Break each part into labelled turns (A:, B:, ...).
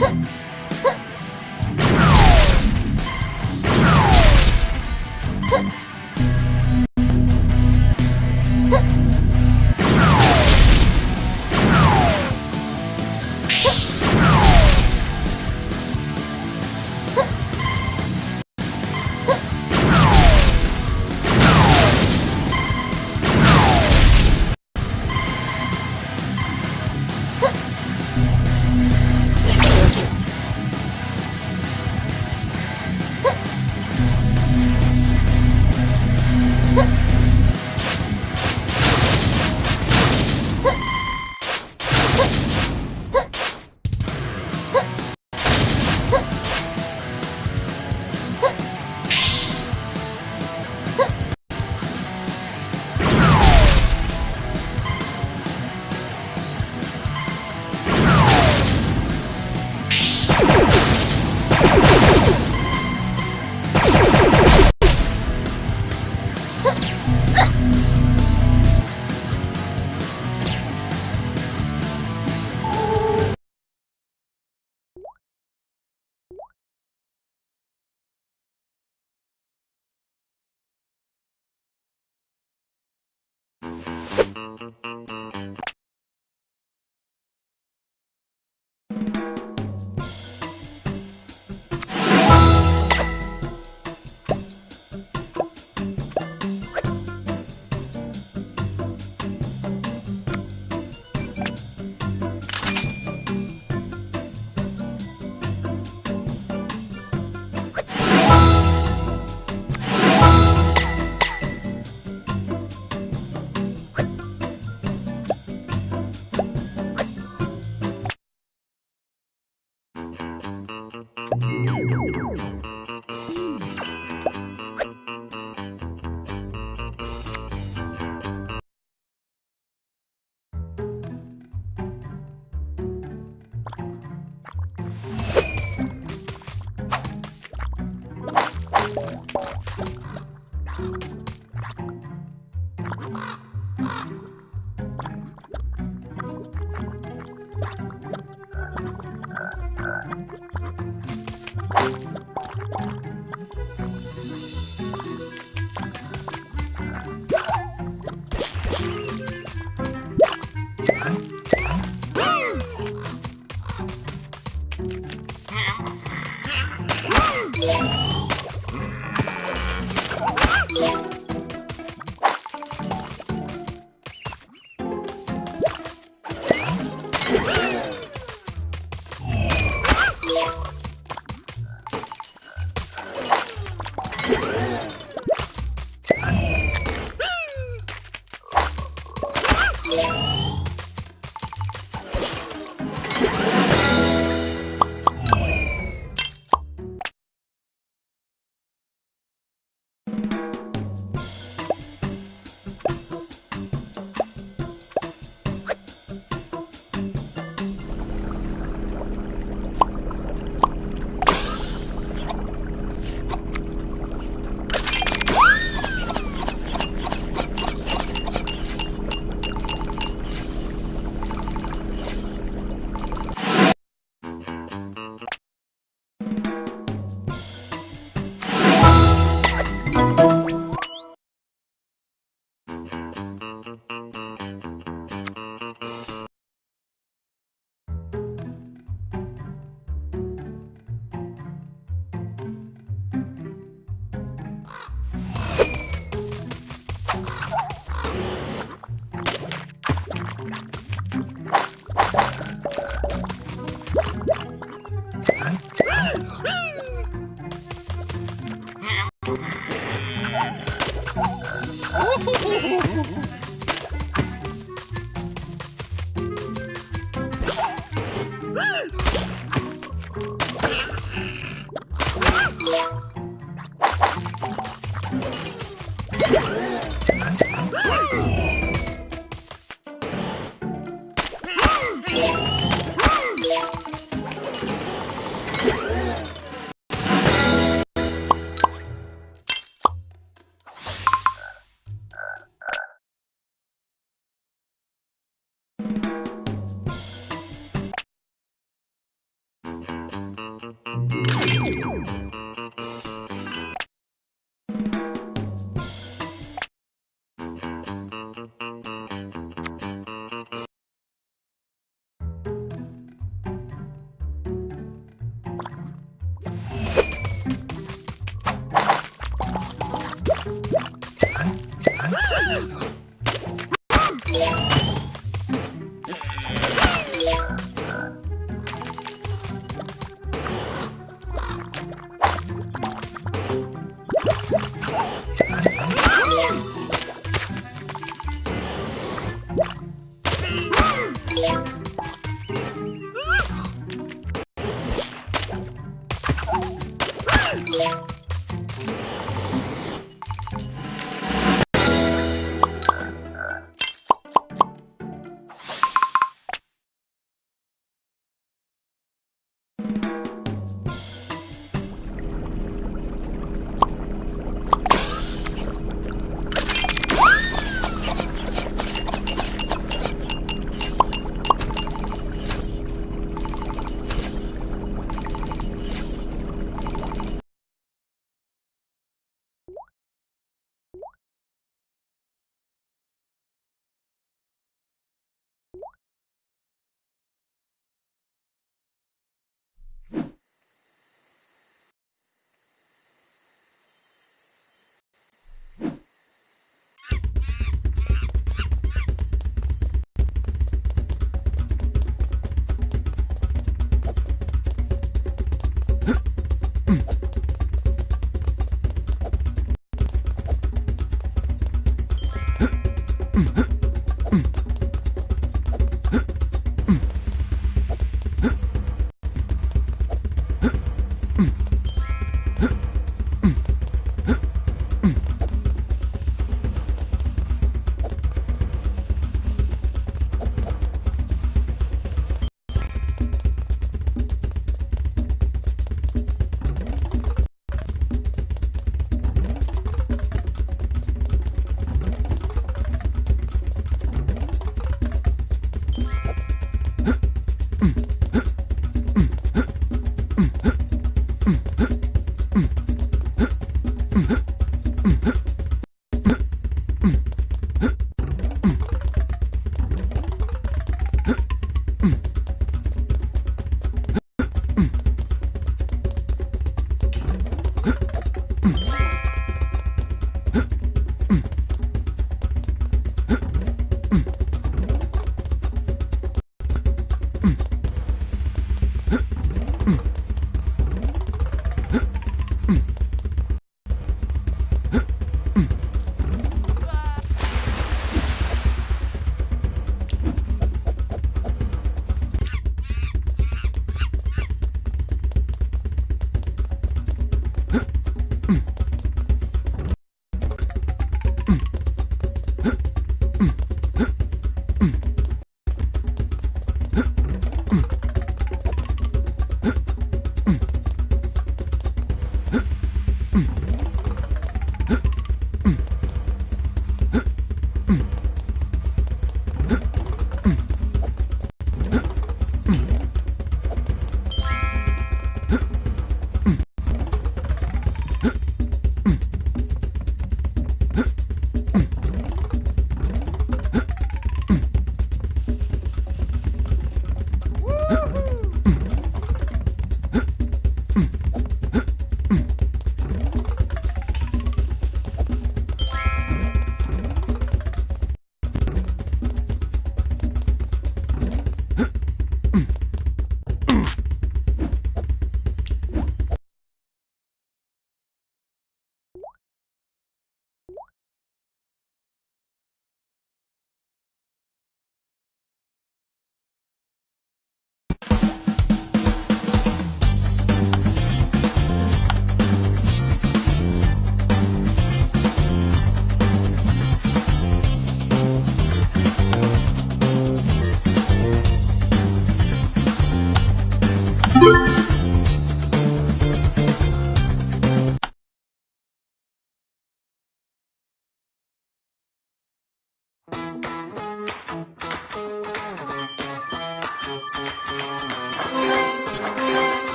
A: Huh. Yeah.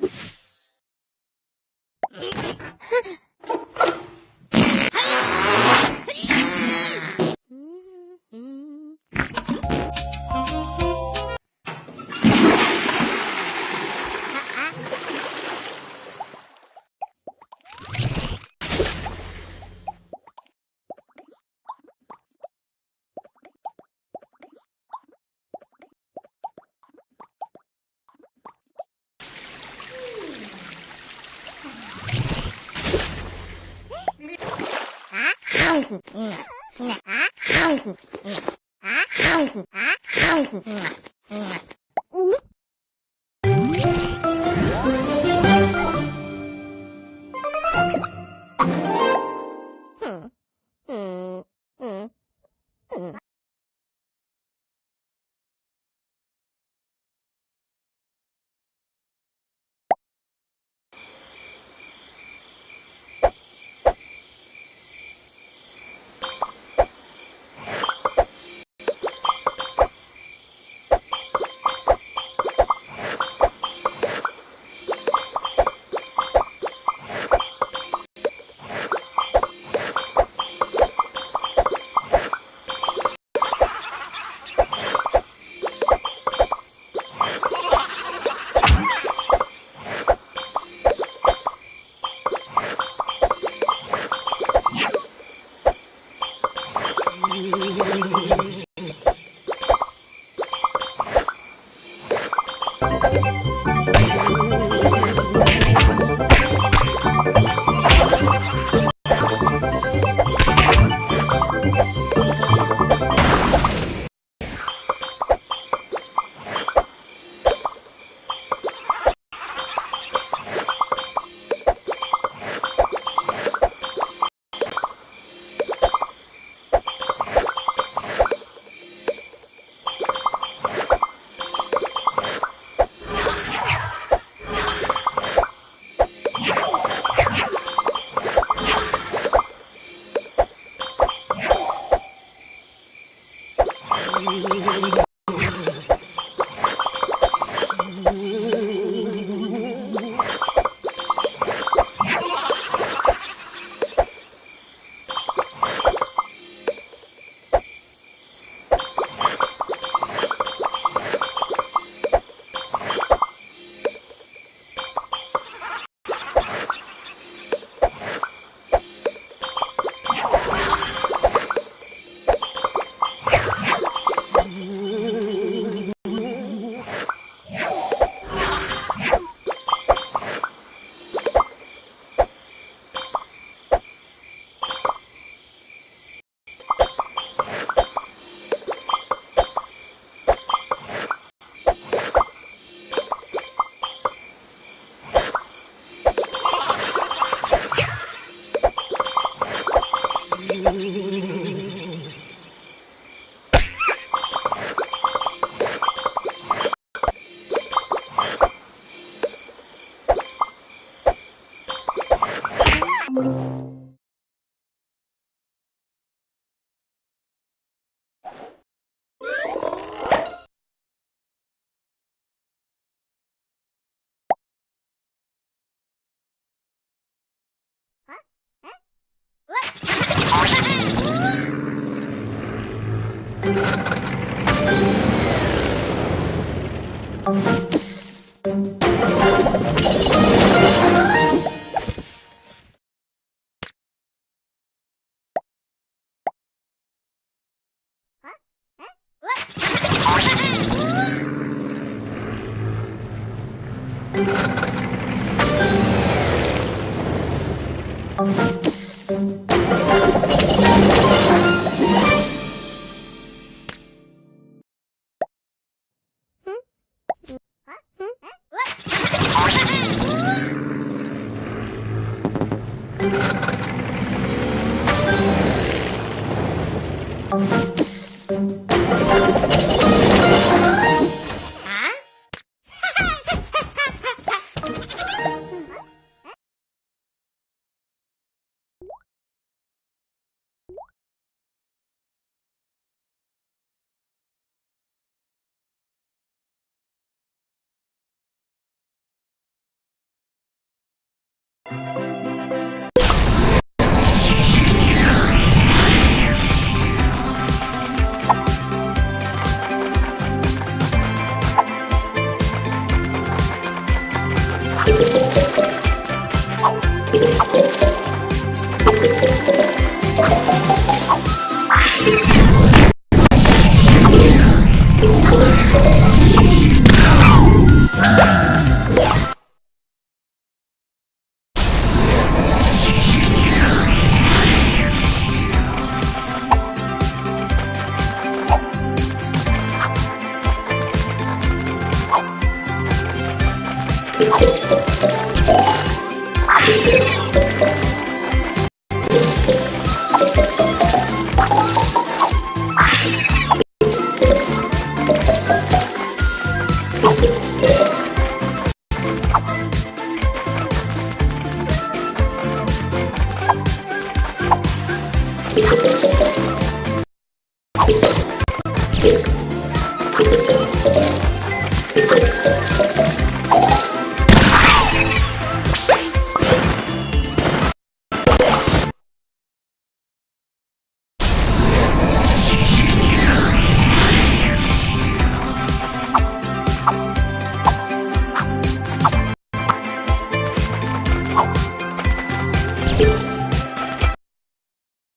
A: you không あっ
B: Thank you.
A: Gracias.